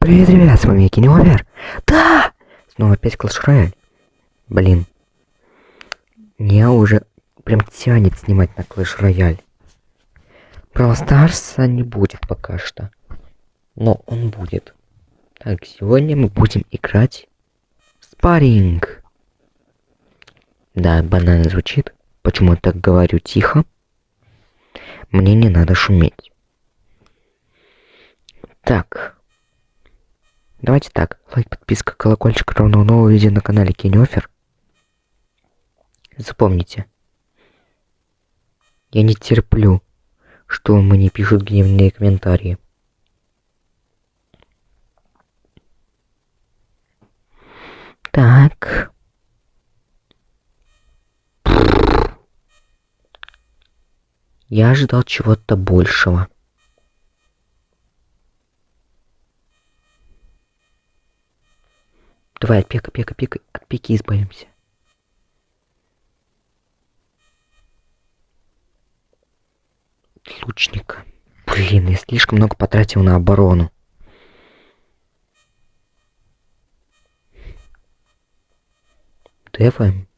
Привет, ребят, с вами Кинеовер. Да! Снова опять Clash Royale. Блин. Я уже прям тянет снимать на Clash Royale. Brawl Старса не будет пока что. Но он будет. Так, сегодня мы будем играть спарринг. Да, банально звучит. Почему я так говорю тихо? Мне не надо шуметь. Так. Давайте так. Лайк, подписка, колокольчик, ровно новое видео на канале Кинеофер. Запомните. Я не терплю, что мне пишут гневные комментарии. Так. Я ожидал чего-то большего. Давай, пека, пека, пека, от пеки избавимся. Лучника. Блин, я слишком много потратил на оборону. Дефаем.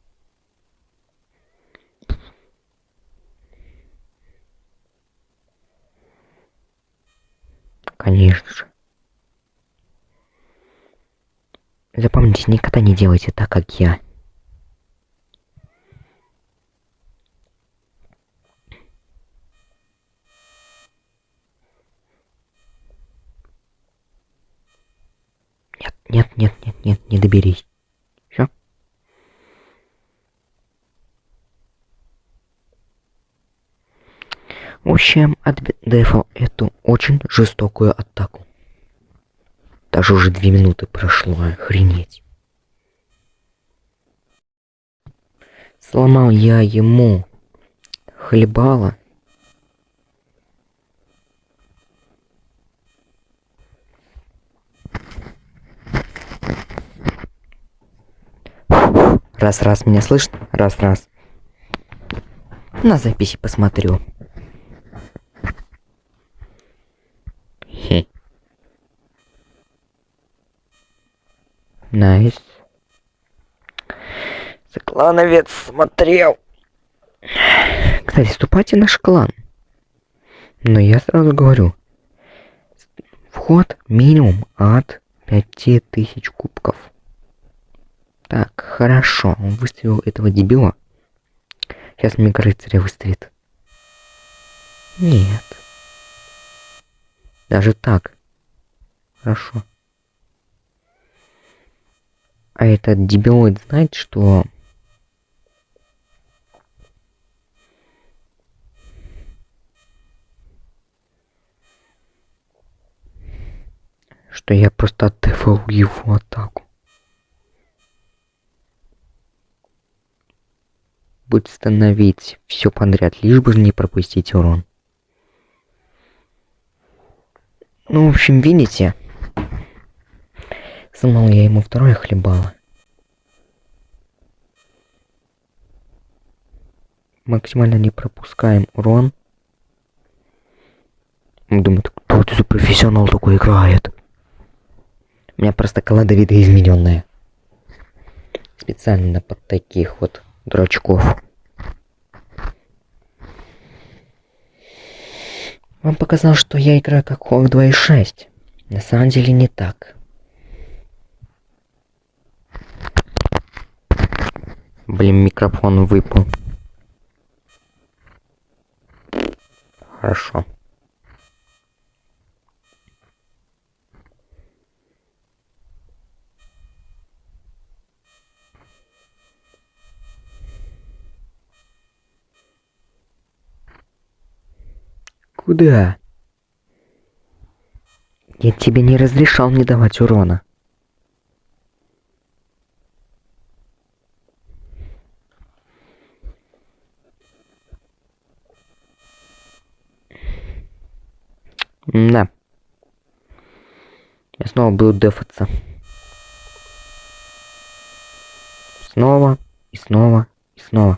Конечно же. Запомните, никогда не делайте так, как я. Нет, нет, нет, нет, нет, не доберись. Все. В общем, от дефа эту очень жестокую атаку. Даже уже две минуты прошло, охренеть. Сломал я ему хлебало. Раз-раз, меня слышно? Раз-раз. На записи посмотрю. Nice. Клановец смотрел. Кстати, вступайте в наш клан. Но я сразу говорю. Вход минимум от 5000 кубков. Так, хорошо. Он выставил этого дебила. Сейчас мега рыцаря выставит. Нет. Даже так. Хорошо. А этот дебилоид знает, что... Что я просто отдефал его атаку. Будет становить все подряд, лишь бы не пропустить урон. Ну, в общем, видите? Сломал я ему второе хлебало. Максимально не пропускаем урон. Думаю, кто это за профессионал такой играет? У меня просто колода видоизмененная. Специально под таких вот дурачков. Вам показал, что я играю как Хок 2.6. На самом деле не так. Блин, микрофон выпал. Хорошо. Куда? Я тебе не разрешал мне давать урона. Да. Я снова буду дефаться. Снова, и снова, и снова.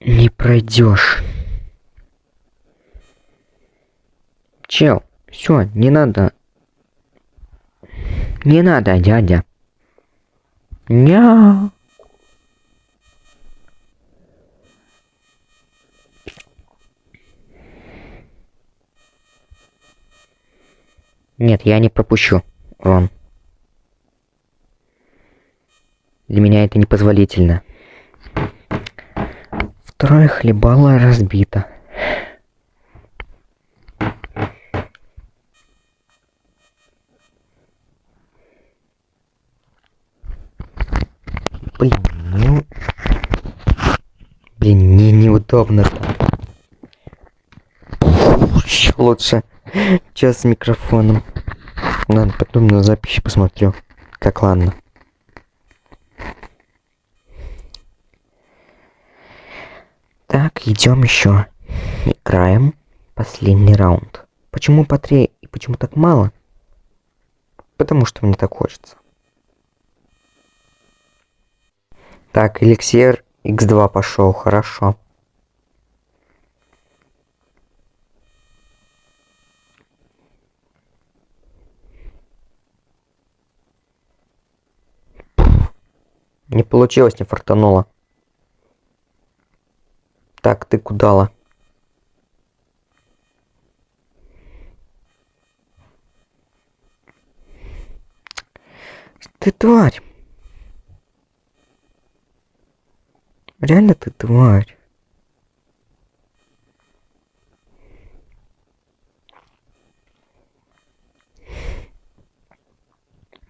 Не пройдешь. Чел, все, не надо не надо, дядя. Ня. Нет, я не пропущу, Рон. Для меня это непозволительно. Второе хлебало разбито. Блин, ну... Блин, мне неудобно. Еще лучше. Сейчас с микрофоном. Ладно, потом на записи посмотрю. Как ладно. Так, идем еще. Играем последний раунд. Почему по три и почему так мало? Потому что мне так хочется. Так, эликсир x2 пошел, хорошо. Не получилось, не фартануло. Так, ты кудала? Ты тварь. Реально ты тварь.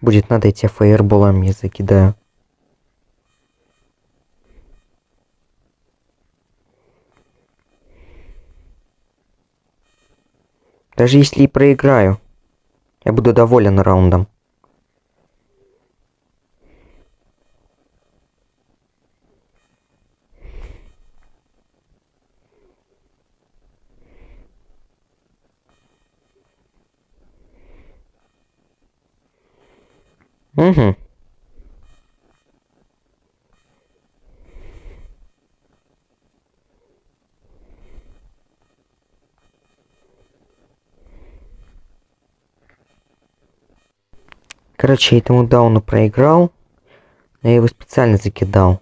Будет надо, я тебя фаерболами закидаю. Даже если и проиграю, я буду доволен раундом. Угу. Короче, я этому дауну проиграл. Но я его специально закидал.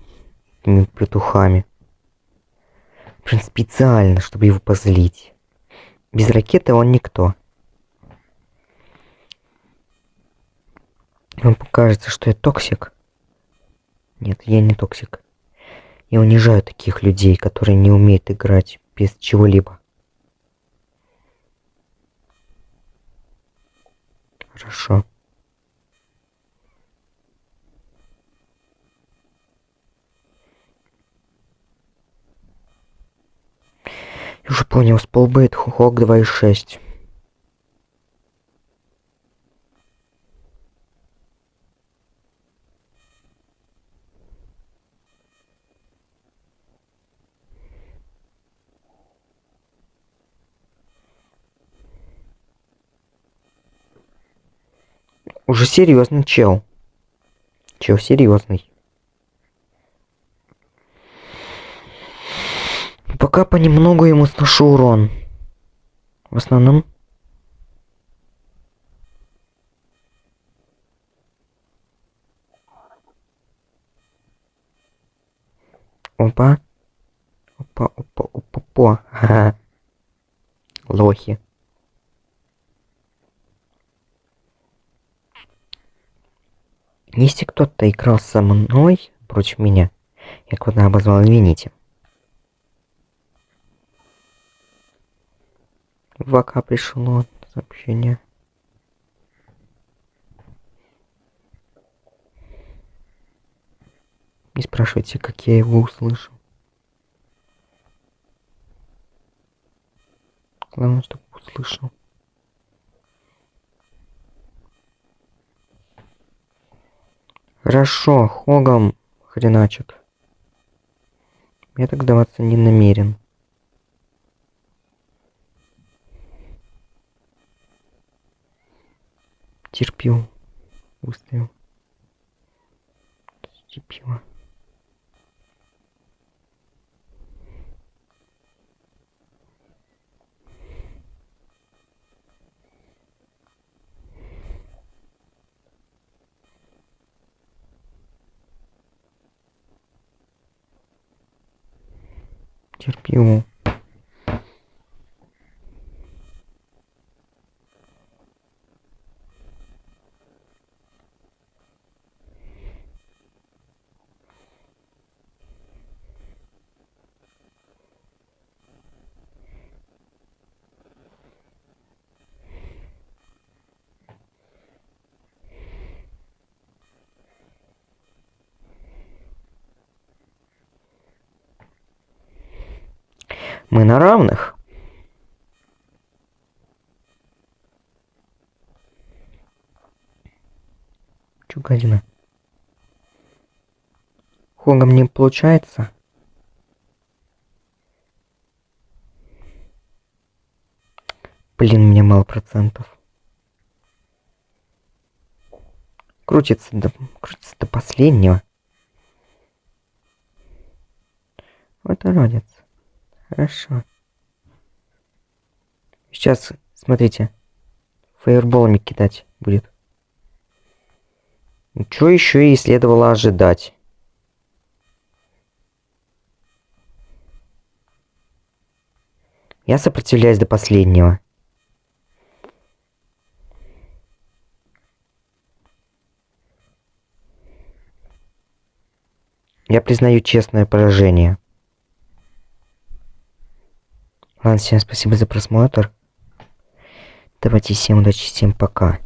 Этими петухами. Прям специально, чтобы его позлить. Без ракеты он никто. Вам покажется, что я токсик. Нет, я не токсик. Я унижаю таких людей, которые не умеют играть без чего-либо. Хорошо. Я уже понял, сполбейт хок 2.6. Уже серьезный чел. Чел серьезный. Пока понемногу ему сношу урон. В основном... Опа. Опа, опа, опа, опа. Лохи. Если кто-то играл со мной против меня, я куда обозвал, извините. В ВК пришло сообщение. Не спрашивайте, как я его услышал. Главное, чтобы услышал. Хорошо, Хогом хреначек. Я так сдаваться не намерен. терпил, выстоял. Терпила. терпимому Мы на равных. Чё, гадина? Хогом не получается? Блин, меня мало процентов. Крутится до, крутится до последнего. Вот родец. Хорошо. Сейчас, смотрите. Фаерболами кидать будет. Что еще и следовало ожидать? Я сопротивляюсь до последнего. Я признаю честное поражение. Ладно, всем спасибо за просмотр. Давайте всем удачи, всем пока.